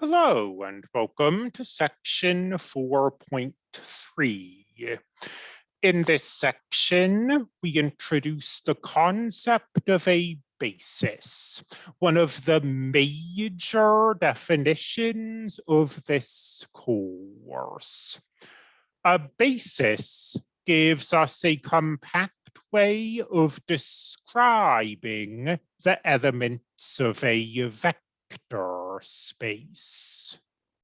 Hello and welcome to section 4.3. In this section, we introduce the concept of a basis, one of the major definitions of this course. A basis gives us a compact way of describing the elements of a vector space.